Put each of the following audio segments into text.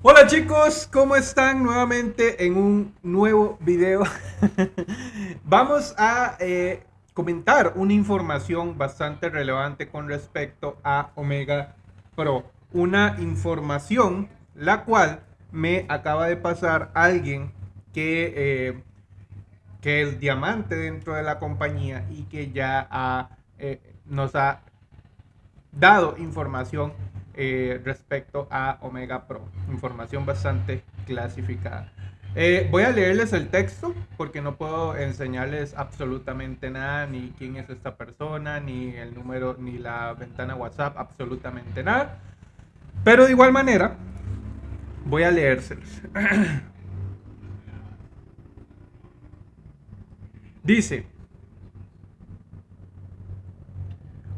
Hola chicos, ¿cómo están? Nuevamente en un nuevo video. Vamos a eh, comentar una información bastante relevante con respecto a Omega Pro. Una información la cual me acaba de pasar alguien que, eh, que es diamante dentro de la compañía y que ya eh, nos ha dado información eh, respecto a Omega Pro. Información bastante clasificada. Eh, voy a leerles el texto porque no puedo enseñarles absolutamente nada, ni quién es esta persona, ni el número, ni la ventana WhatsApp, absolutamente nada. Pero de igual manera, voy a leérselos. Dice,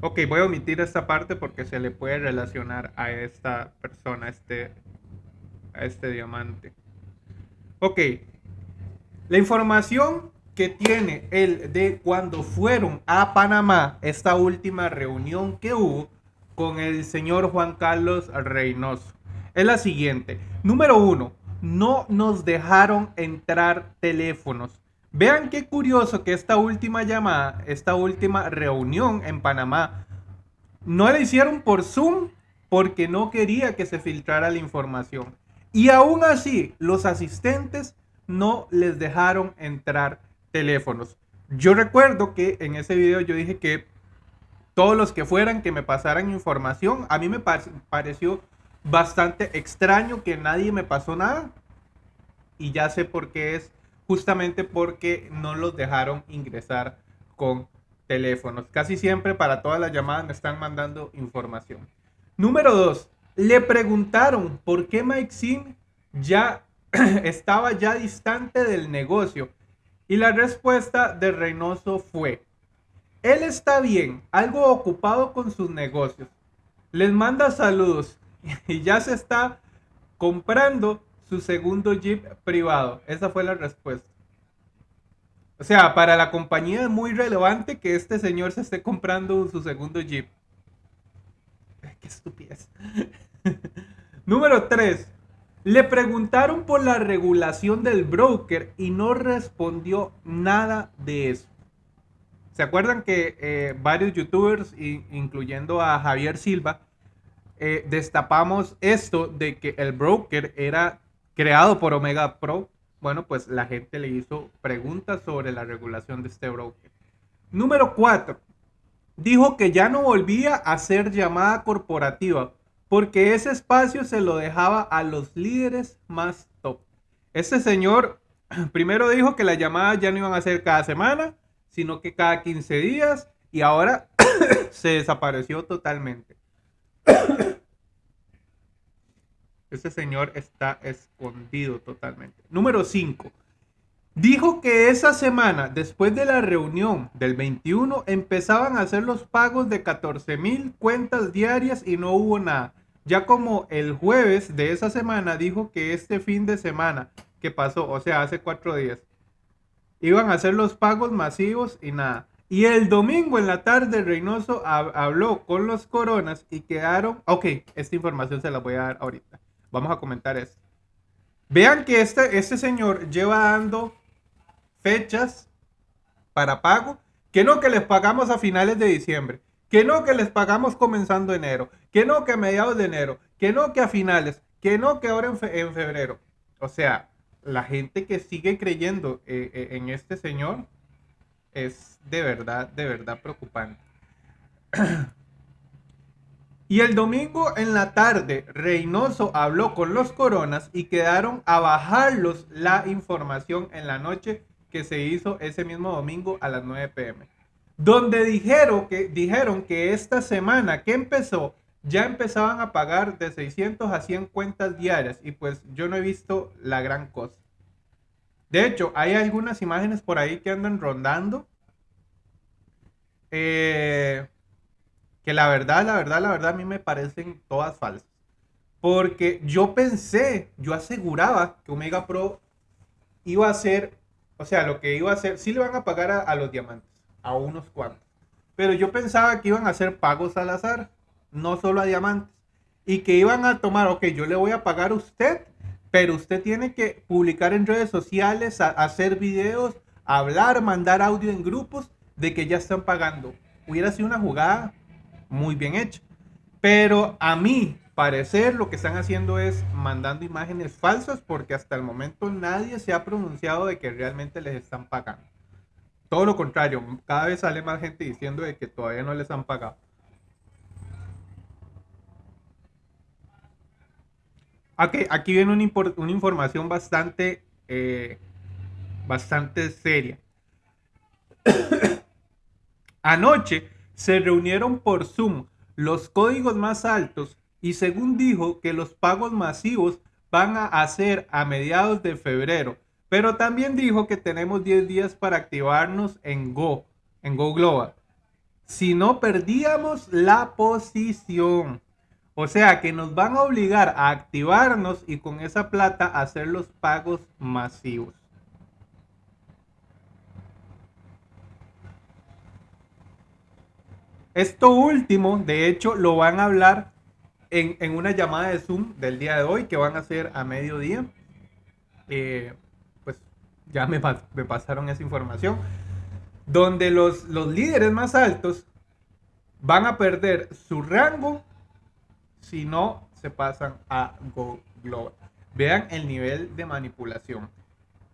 Ok, voy a omitir esta parte porque se le puede relacionar a esta persona, a este, este diamante. Ok, la información que tiene él de cuando fueron a Panamá, esta última reunión que hubo con el señor Juan Carlos Reynoso, es la siguiente. Número uno, no nos dejaron entrar teléfonos Vean qué curioso que esta última llamada, esta última reunión en Panamá, no la hicieron por Zoom porque no quería que se filtrara la información. Y aún así, los asistentes no les dejaron entrar teléfonos. Yo recuerdo que en ese video yo dije que todos los que fueran que me pasaran información, a mí me pareció bastante extraño que nadie me pasó nada. Y ya sé por qué es justamente porque no los dejaron ingresar con teléfonos. Casi siempre para todas las llamadas me están mandando información. Número dos, le preguntaron por qué Mike Sim ya estaba ya distante del negocio. Y la respuesta de Reynoso fue, él está bien, algo ocupado con sus negocios. Les manda saludos y ya se está comprando su segundo Jeep privado. Esa fue la respuesta. O sea, para la compañía es muy relevante que este señor se esté comprando su segundo Jeep. Qué estupidez. Número 3. Le preguntaron por la regulación del broker y no respondió nada de eso. ¿Se acuerdan que eh, varios youtubers, incluyendo a Javier Silva, eh, destapamos esto de que el broker era creado por Omega Pro, bueno, pues la gente le hizo preguntas sobre la regulación de este broker. Número 4. Dijo que ya no volvía a hacer llamada corporativa porque ese espacio se lo dejaba a los líderes más top. Este señor primero dijo que las llamadas ya no iban a ser cada semana, sino que cada 15 días y ahora se desapareció totalmente. Ese señor está escondido totalmente. Número 5. Dijo que esa semana, después de la reunión del 21, empezaban a hacer los pagos de 14 mil cuentas diarias y no hubo nada. Ya como el jueves de esa semana dijo que este fin de semana que pasó, o sea, hace cuatro días, iban a hacer los pagos masivos y nada. Y el domingo en la tarde Reynoso habló con los coronas y quedaron... Ok, esta información se la voy a dar ahorita. Vamos a comentar esto. Vean que este, este señor lleva dando fechas para pago, que no que les pagamos a finales de diciembre, que no que les pagamos comenzando enero, que no que a mediados de enero, que no que a finales, que no que ahora en, febrero. O sea, la gente que sigue creyendo eh, eh, en este señor es de verdad, de verdad preocupante. Y el domingo en la tarde, Reynoso habló con los coronas y quedaron a bajarlos la información en la noche que se hizo ese mismo domingo a las 9 pm. Donde dijeron que, dijeron que esta semana que empezó ya empezaban a pagar de 600 a 100 cuentas diarias y pues yo no he visto la gran cosa. De hecho, hay algunas imágenes por ahí que andan rondando. Eh, que la verdad, la verdad, la verdad a mí me parecen todas falsas. Porque yo pensé, yo aseguraba que Omega Pro iba a ser, o sea, lo que iba a hacer, sí le van a pagar a, los diamantes, a unos cuantos. Pero yo pensaba que iban a hacer pagos al azar, no solo a diamantes. Y que iban a tomar, ok, yo le voy a pagar a usted pero usted tiene que publicar en redes sociales, hacer videos, hablar, mandar audio en grupos de que ya están pagando. Hubiera sido una jugada muy bien hecha. Pero a mí parecer lo que están haciendo es mandando imágenes falsas porque hasta el momento nadie se ha pronunciado de que realmente les están pagando. Todo lo contrario, cada vez sale más gente diciendo de que todavía no les han pagado. Okay, aquí viene una, una información bastante, eh, bastante seria. Anoche se reunieron por Zoom los códigos más altos y según dijo que los pagos masivos van a hacer a mediados de febrero pero también dijo que tenemos 10 días para activarnos en Go, en Go Global. Si no perdíamos la posición. O sea que nos van a obligar a activarnos y con esa plata hacer los pagos masivos. Esto último, de hecho, lo van a hablar en, una llamada de Zoom del día de hoy que van a hacer a mediodía. Eh, ya me, pasaron esa información, donde los, los líderes más altos van a perder su rango si no se pasan a Go Global. Vean el nivel de manipulación.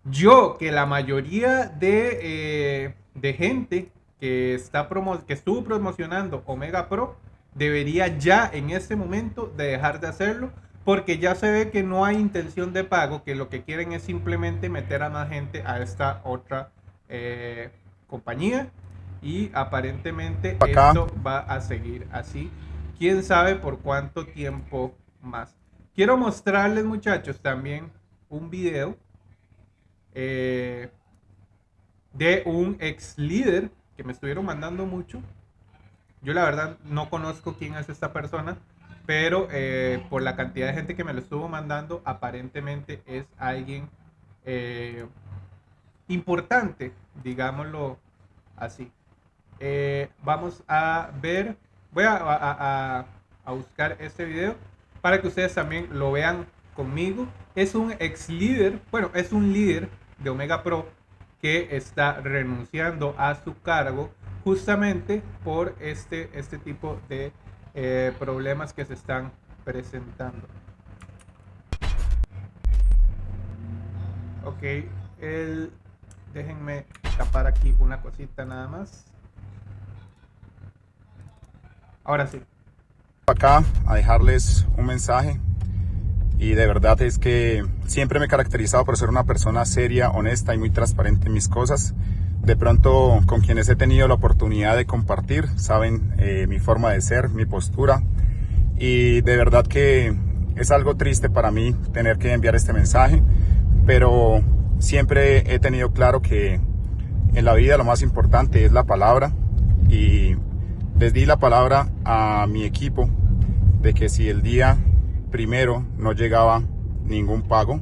Yo, que la mayoría de, eh, de gente que, está promo que estuvo promocionando Omega Pro, debería ya en este momento de dejar de hacerlo porque ya se ve que no hay intención de pago, que lo que quieren es simplemente meter a más gente a esta otra eh, compañía y aparentemente esto va a seguir así. Quién sabe por cuánto tiempo más. Quiero mostrarles muchachos también un video eh, de un ex líder que me estuvieron mandando mucho. Yo la verdad no conozco quién es esta persona pero eh, por la cantidad de gente que me lo estuvo mandando, aparentemente es alguien eh, importante, digámoslo así. Eh, vamos a ver, voy a, buscar este video para que ustedes también lo vean conmigo. Es un ex líder, bueno, es un líder de Omega Pro que está renunciando a su cargo justamente por este, este tipo de eh, problemas que se están presentando. Ok, el, déjenme tapar aquí una cosita nada más. Ahora sí. Acá a dejarles un mensaje y de verdad es que siempre me he caracterizado por ser una persona seria, honesta y muy transparente en mis cosas. De pronto con quienes he tenido la oportunidad de compartir saben eh, mi forma de ser, mi postura. Y de verdad que es algo triste para mí tener que enviar este mensaje, pero siempre he tenido claro que en la vida lo más importante es la palabra. Y les di la palabra a mi equipo de que si el día primero no llegaba ningún pago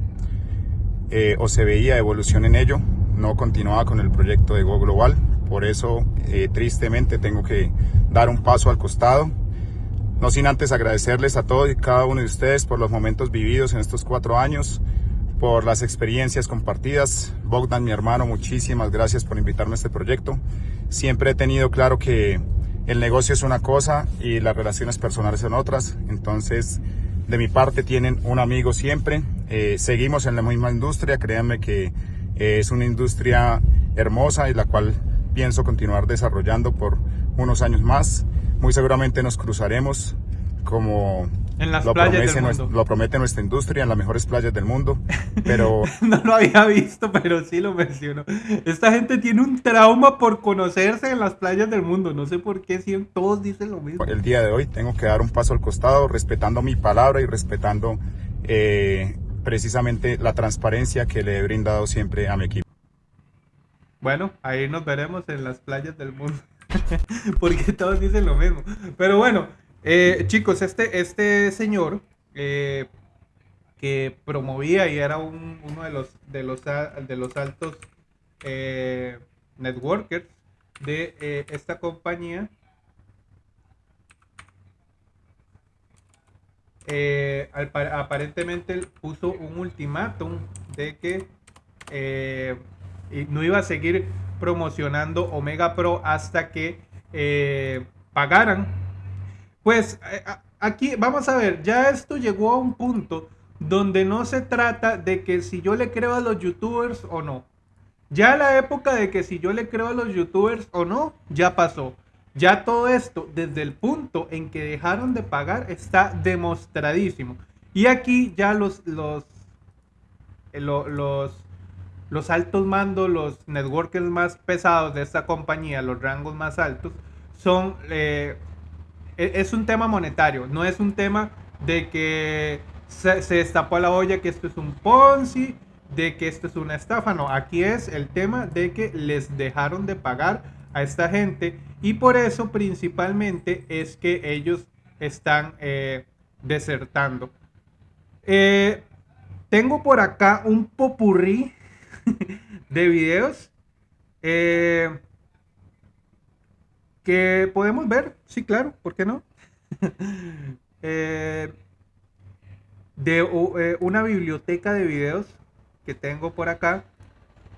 eh, o se veía evolución en ello, no continuaba con el proyecto de Go Global. Por eso, eh, tristemente, tengo que dar un paso al costado. No sin antes agradecerles a todos y cada uno de ustedes por los momentos vividos en estos cuatro años, por las experiencias compartidas. Bogdan, mi hermano, muchísimas gracias por invitarme a este proyecto. Siempre he tenido claro que el negocio es una cosa y las relaciones personales son otras. Entonces, de mi parte tienen un amigo siempre. Eh, seguimos en la misma industria, créanme que es una industria hermosa y la cual pienso continuar desarrollando por unos años más. Muy seguramente nos cruzaremos como en las lo, playas del mundo. lo promete nuestra industria en las mejores playas del mundo, pero... no lo había visto, pero sí lo menciono. Esta gente tiene un trauma por conocerse en las playas del mundo. No sé por qué si todos dicen lo mismo. El día de hoy tengo que dar un paso al costado, respetando mi palabra y respetando eh, precisamente la transparencia que le he brindado siempre a mi equipo. Bueno, ahí nos veremos en las playas del mundo. Porque todos dicen lo mismo. Pero bueno, eh, chicos, este, este señor eh, que promovía y era uno de los, de los, de los altos eh, networkers de esta compañía aparentemente puso un ultimátum de que no iba a seguir promocionando Omega Pro hasta que pagaran. Pues aquí vamos a ver, ya esto llegó a un punto donde no se trata de que si yo le creo a los youtubers o no. Ya la época de que si yo le creo a los youtubers o no, ya pasó. Ya todo esto, desde el punto en que dejaron de pagar, está demostradísimo. Y aquí ya los, los, eh, los, los altos mandos, los networkers más pesados de esta compañía, los rangos más altos, son... Eh, es un tema monetario, no es un tema de que se, se destapó la olla que esto es un Ponzi, de que esto es una estafa, no, aquí es el tema de que les dejaron de pagar a esta gente y por eso principalmente es que ellos están eh, desertando. Eh, tengo por acá un popurrí de videos eh, que podemos ver, sí, claro, ¿por qué no? de una biblioteca de videos que tengo por acá.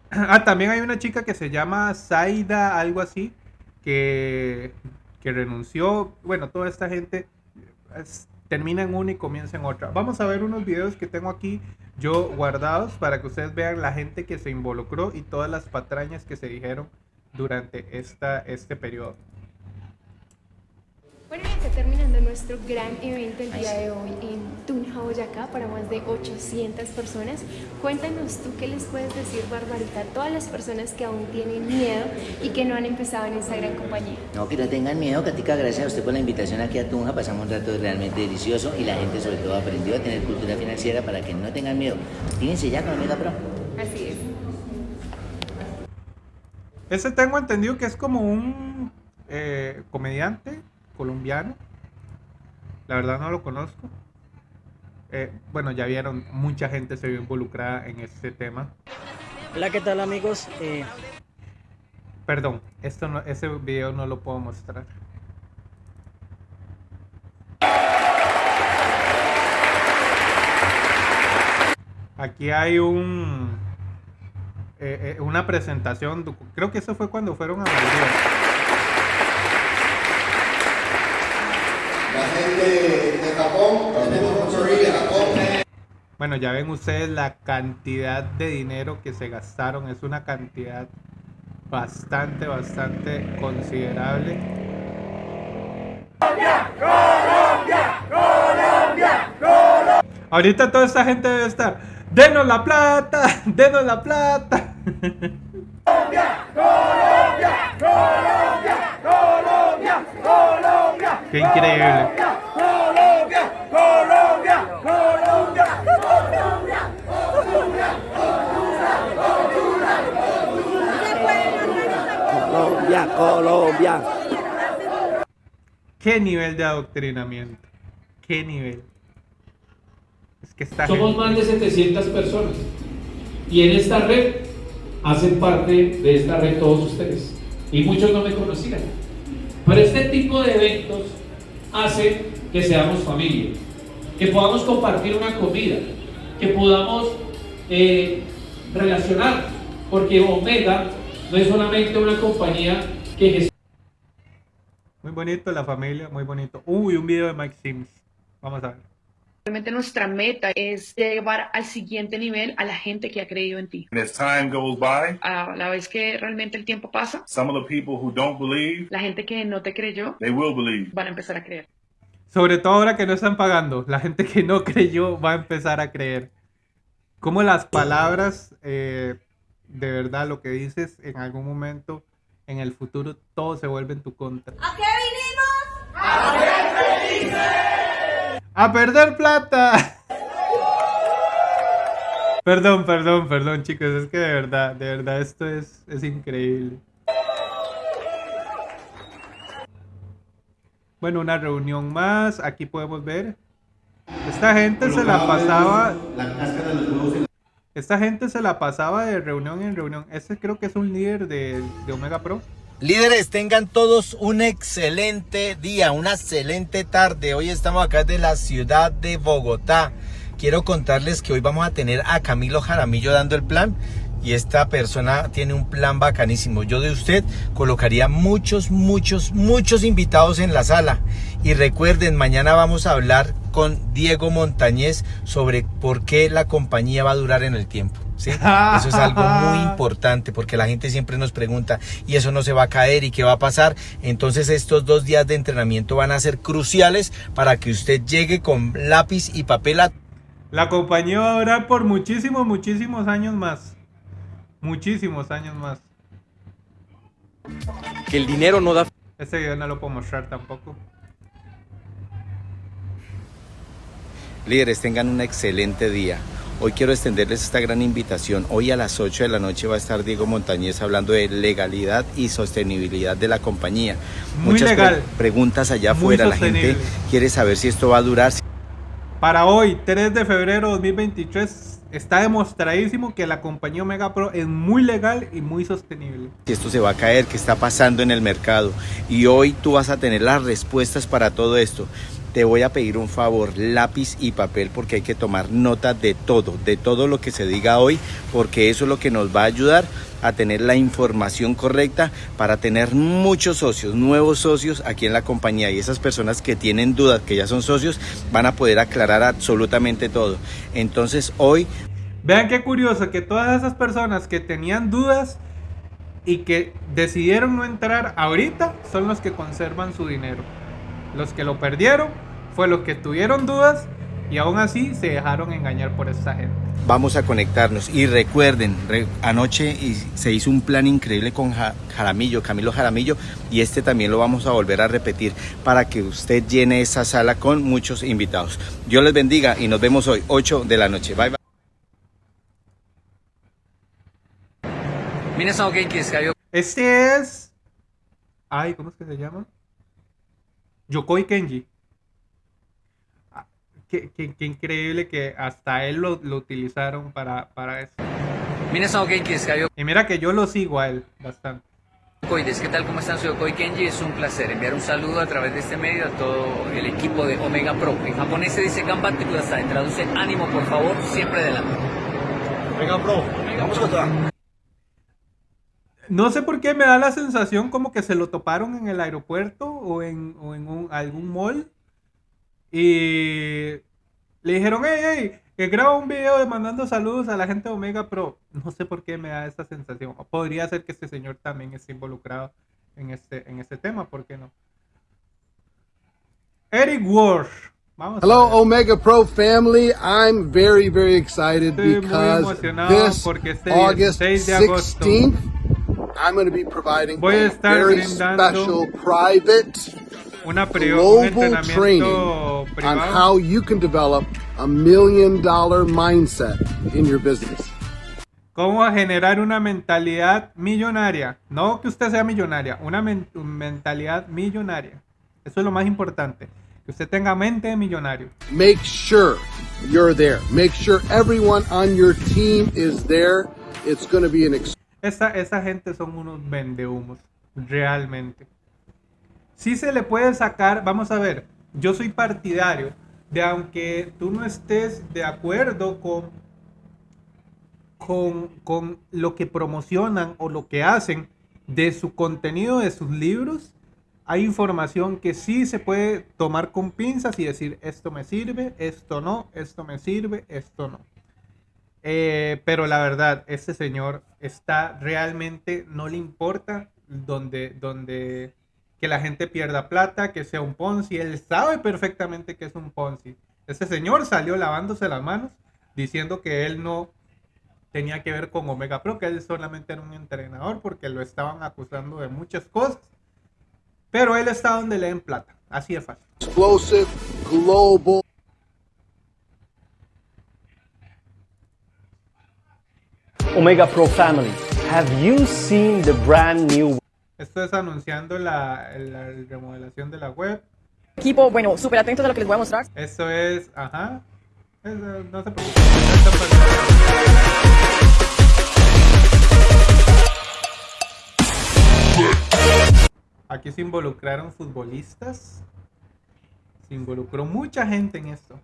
Ah, también hay una chica que se llama Zaida, algo así, que, que renunció. Bueno, toda esta gente termina en una y comienza en otra. Vamos a ver unos videos que tengo aquí yo guardados para que ustedes vean la gente que se involucró y todas las patrañas que se dijeron durante esta, este periodo. Bueno, ya está terminando nuestro gran evento el día de hoy en Tunja, Boyacá, para más de 800 personas. Cuéntanos tú qué les puedes decir, Barbarita, a todas las personas que aún tienen miedo y que no han empezado en esta gran compañía. No, que no tengan miedo, Katica, gracias a usted por la invitación aquí a Tunja. Pasamos un rato realmente delicioso y la gente sobre todo aprendió a tener cultura financiera para que no tengan miedo. Fíjense ya con Omega Pro. Así es. Ese tengo entendido que es como un eh, comediante colombiano. La verdad no lo conozco. Eh, bueno, ya vieron, mucha gente se vio involucrada en este tema. Hola, ¿qué tal amigos? Eh... Perdón, esto no, ese video no lo puedo mostrar. Aquí hay un eh, una presentación, creo que eso fue cuando fueron a Madrid. De, Japón, Bueno, ya ven ustedes la cantidad de dinero que se gastaron. Es una cantidad bastante, bastante considerable. Colombia, Colombia, Colombia, Colombia. Ahorita toda esta gente debe estar. Denos la plata, denos la plata. Colombia, Colombia, Colombia, Colombia, Colombia. Qué increíble. Colombia, Colombia, Colombia, Colombia, Colombia, Colombia. Qué nivel de adoctrinamiento. Qué nivel. Es que está Somos más de 700 personas. Y en esta red hacen parte de esta red todos ustedes. Y muchos no me conocían. Pero este tipo de eventos hace que seamos familia, que podamos compartir una comida, que podamos eh, relacionar, porque Omega no es solamente una compañía que gestiona. Muy bonito la familia, muy bonito. Uy, un video de Mike Sims. Vamos a ver. Realmente nuestra meta es llevar al siguiente nivel a la gente que ha creído en ti. as time goes by, a la vez que realmente el tiempo pasa, some of the people who don't believe, la gente que no te creyó, they will believe. van a empezar a creer. Sobre todo ahora que no están pagando, la gente que no creyó va a empezar a creer. Como las palabras, eh, de verdad, lo que dices en algún momento, en el futuro, todo se vuelve en tu contra. ¿A qué vinimos? ¡A ser felices! ¡A perder plata! Perdón, perdón, perdón, chicos. Es que de verdad, de verdad, esto es, es increíble. Bueno, una reunión más. Aquí podemos ver. Esta gente se la pasaba. Esta gente se la pasaba de reunión en reunión. Este creo que es un líder de, de Omega Pro. Líderes, tengan todos un excelente día, una excelente tarde. Hoy estamos acá de la ciudad de Bogotá. Quiero contarles que hoy vamos a tener a Camilo Jaramillo dando el plan y esta persona tiene un plan bacanísimo. Yo de usted colocaría muchos, muchos, muchos invitados en la sala. Y recuerden, mañana vamos a hablar con Diego Montañez sobre por qué la compañía va a durar en el tiempo. ¿sí? Eso es algo muy importante porque la gente siempre nos pregunta y eso no se va a caer y qué va a pasar. Entonces estos dos días de entrenamiento van a ser cruciales para que usted llegue con lápiz y papel a... La compañía va a durar por muchísimos, muchísimos años más. Muchísimos años más. Que el dinero no da... Este video no lo puedo mostrar tampoco. Líderes, tengan un excelente día. Hoy quiero extenderles esta gran invitación. Hoy a las 8 de la noche va a estar Diego Montañez hablando de legalidad y sostenibilidad de la compañía. Muy Muchas legal. preguntas allá afuera. La gente quiere saber si esto va a durar. Para hoy, 3 de febrero de 2023, está demostradísimo que la compañía Omega Pro es muy legal y muy sostenible. si esto se va a caer, qué está pasando en el mercado. Y hoy tú vas a tener las respuestas para todo esto. Te voy a pedir un favor, lápiz y papel, porque hay que tomar nota de todo, de todo lo que se diga hoy, porque eso es lo que nos va a ayudar a tener la información correcta para tener muchos socios, nuevos socios aquí en la compañía. Y esas personas que tienen dudas, que ya son socios, van a poder aclarar absolutamente todo. Entonces hoy Vean qué curioso que todas esas personas que tenían dudas y que decidieron no entrar ahorita son los que conservan su dinero. Los que lo perdieron fue los que tuvieron dudas y aún así se dejaron engañar por esta gente. vamos a conectarnos. Y recuerden, re- anoche y- se hizo un plan increíble con Ja- Jaramillo, Camilo Jaramillo, y este también lo vamos a volver a repetir para que usted llene esa sala con muchos invitados. Dios les bendiga y nos vemos hoy, 8 de la noche. Bye bye. 皆さんお元気ですかよ Este es. Ay, ¿cómo es que se llama? Yokoi Kenji. Ah, qué, increíble que hasta él lo, lo utilizaron para, para eso. Y mira que yo lo sigo a él bastante. ¿qué tal? ¿Cómo están? Soy Okoi Kenji, es un placer enviar un saludo a través de este medio a todo el equipo de Omega Pro. En japonés se dice Gambate Kudasai, traduce ánimo por favor, siempre adelante. Omega Pro, vamos a no sé por qué me da la sensación como que se lo toparon en el aeropuerto o en, o en un- algún mall. Y le dijeron, hey, hey, que graba un video de mandando saludos a la gente de Omega Pro. No sé por qué me da esa sensación. O podría ser que este señor también esté involucrado en este, en este tema, ¿por qué no? Eric Walsh. Vamos Hello. Omega Pro family. I'm very, very excited Estoy because this este August 16 de agosto 16th, I'm going to be providing Voy a a estar very special private una global training on how you can develop a million dollar mindset in your business. ¿Cómo generar una mentalidad millonaria? No que usted sea millonaria, una men- mentalidad millonaria. Eso es lo más importante. Que usted tenga mente de millonario. Make sure you're there. Make sure everyone on your team is there. It's going to be an Esa, esa gente son unos vendehumos, realmente. Sí se le puede sacar, vamos a ver, yo soy partidario de aunque tú no estés de acuerdo con, con, con lo que promocionan o lo que hacen de su contenido, de sus libros, hay información que sí se puede tomar con pinzas y decir esto me sirve, esto no, esto me sirve, esto no. Eh, pero la verdad, este señor está realmente, no le importa donde, donde que la gente pierda plata, que sea un Ponzi. Él sabe perfectamente que es un Ponzi. Este señor salió lavándose las manos diciendo que él no tenía que ver con Omega Pro, que él solamente era un entrenador porque lo estaban acusando de muchas cosas. Pero él está donde le den plata. Así de fácil. explosive global Omega Pro family, have you seen the brand new Esto es anunciando la, la remodelación de la web. Equipo, bueno, súper atentos a lo que les voy a mostrar. Esto es, ajá. Es, no se preocupen. Aquí se involucraron futbolistas. Se involucró mucha gente en esto.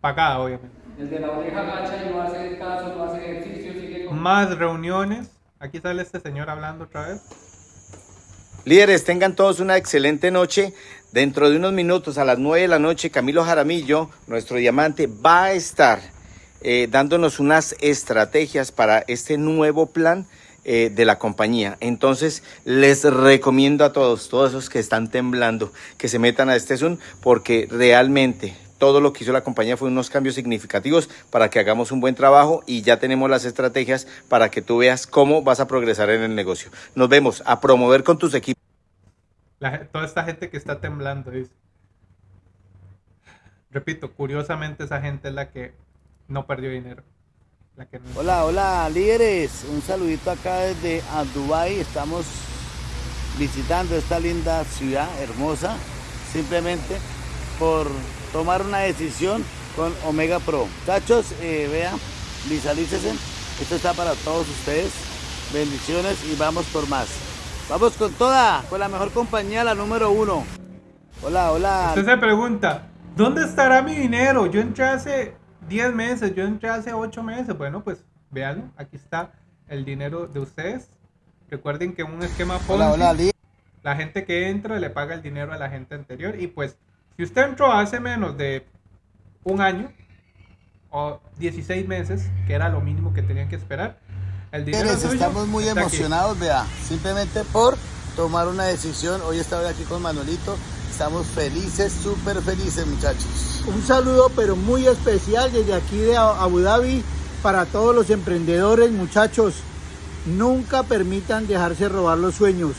Pagada, obviamente. El de la oreja gacha y no hace caso, no hace ejercicio, sigue con... Más reuniones. Aquí sale este señor hablando otra vez. Líderes, tengan todos una excelente noche. Dentro de unos minutos, a las 9 de la noche, Camilo Jaramillo, nuestro diamante, va a estar eh, dándonos unas estrategias para este nuevo plan eh, de la compañía. Entonces, les recomiendo a todos, todos esos que están temblando, que se metan a este Zoom, porque realmente todo lo que hizo la compañía fue unos cambios significativos para que hagamos un buen trabajo y ya tenemos las estrategias para que tú veas cómo vas a progresar en el negocio. Nos vemos a promover con tus equipos. La- toda esta gente que está temblando, dice. Repito, curiosamente esa gente es la que no perdió dinero. La que no- Hola, hola líderes, un saludito acá desde Dubai. Estamos visitando esta linda ciudad hermosa, simplemente por tomar una decisión con Omega Pro. Muchachos, eh, vean, visualícense, esto está para todos ustedes. Bendiciones y vamos por más. Vamos con toda, con la mejor compañía, la número uno. Hola, hola. Usted se pregunta, ¿dónde estará mi dinero? Yo entré hace 10 meses, yo entré hace 8 meses. Bueno, pues véanlo, aquí está el dinero de ustedes. Recuerden que un esquema Hola, Ponzi, hola, Li- la gente que entra le paga el dinero a la gente anterior. Y pues, si usted entró hace menos de un año o 16 meses, que era lo mínimo que tenían que esperar, el dinero estamos muy está aquí. emocionados, vea, simplemente por tomar una decisión. Hoy estaba aquí con Manuelito, estamos felices, súper felices muchachos. Un saludo pero muy especial desde aquí de Abu Dhabi para todos los emprendedores, muchachos. Nunca permitan dejarse robar los sueños.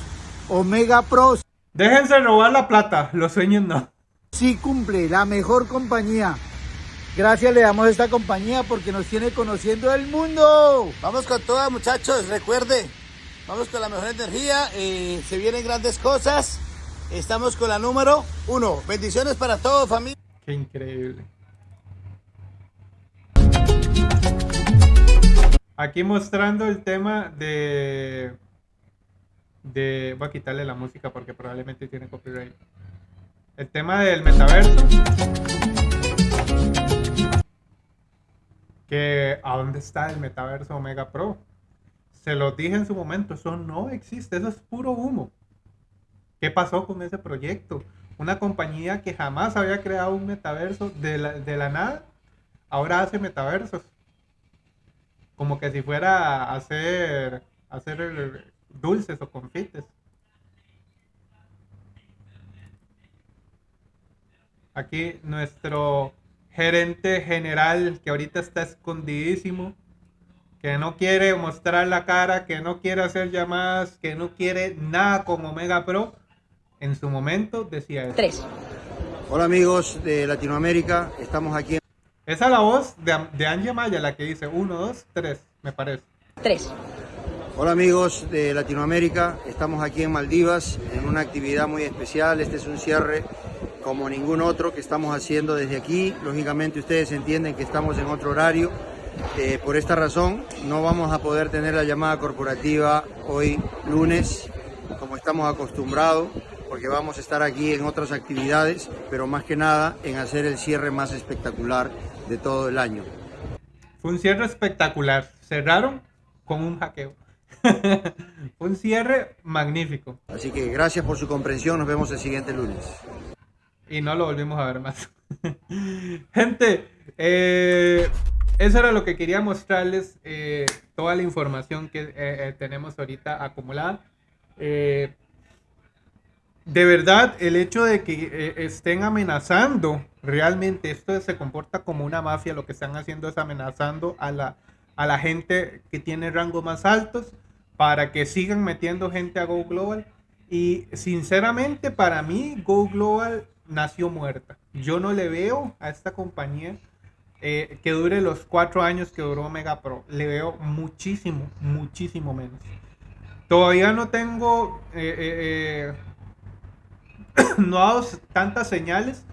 Omega Pros Déjense robar la plata, los sueños no. Sí cumple, la mejor compañía. Gracias le damos a esta compañía porque nos tiene conociendo el mundo. Vamos con todas muchachos, recuerde, vamos con la mejor energía, eh, se vienen grandes cosas. Estamos con la número uno. Bendiciones para todos, familia. Qué increíble. Aquí mostrando el tema de... de... Voy a quitarle la música porque probablemente tiene copyright. El tema del metaverso. Que ¿a dónde está el metaverso Omega Pro? Se lo dije en su momento, eso no existe, eso es puro humo. ¿Qué pasó con ese proyecto? Una compañía que jamás había creado un metaverso de la, de la nada, ahora hace metaversos. Como que si fuera hacer, hacer dulces o confites. Aquí nuestro gerente general que ahorita está escondidísimo, que no quiere mostrar la cara, que no quiere hacer llamadas, que no quiere nada con Omega Pro, en su momento decía eso. Tres. Hola amigos de Latinoamérica, estamos aquí en... Esa es la voz de, de Angie Maya, la que dice 1, 2, 3, me parece. Tres. Hola amigos de Latinoamérica, estamos aquí en Maldivas en una actividad muy especial. Este es un cierre como ningún otro que estamos haciendo desde aquí. Lógicamente ustedes entienden que estamos en otro horario. Eh, por esta razón no vamos a poder tener la llamada corporativa hoy lunes como estamos acostumbrados porque vamos a estar aquí en otras actividades, pero más que nada en hacer el cierre más espectacular de todo el año. Fue un cierre espectacular. Cerraron con un hackeo. Un cierre magnífico. Así que gracias por su comprensión, nos vemos el siguiente lunes. Y no lo volvimos a ver más. Gente, eh, eso era lo que quería mostrarles. eh, toda la información que eh, eh, tenemos ahorita acumulada. Eh, de verdad, el hecho de que eh, estén amenazando, realmente esto se comporta como una mafia, lo que están haciendo es amenazando a la, a la gente que tiene rangos más altos para que sigan metiendo gente a Go Global. Y sinceramente para mí Go Global nació muerta. Yo no le veo a esta compañía eh, que dure los cuatro años que duró Mega Pro. Le veo muchísimo, muchísimo menos. Todavía no tengo, eh, eh, no ha dado tantas señales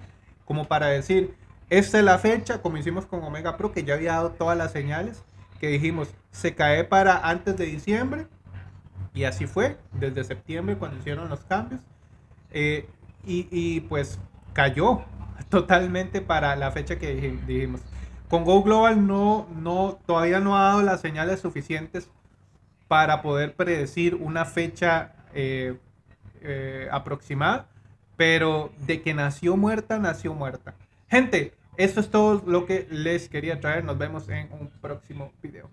como para decir, esta es la fecha, como hicimos con Omega Pro, que ya había dado todas las señales, que dijimos, se cae para antes de diciembre Y así fue, desde septiembre cuando hicieron los cambios. Eh, y, y, pues cayó totalmente para la fecha que dijimos. Con Go Global no, no, todavía no ha dado las señales suficientes para poder predecir una fecha eh, eh, aproximada, pero de que nació muerta, nació muerta. Gente, eso es todo lo que les quería traer. Nos vemos en un próximo video.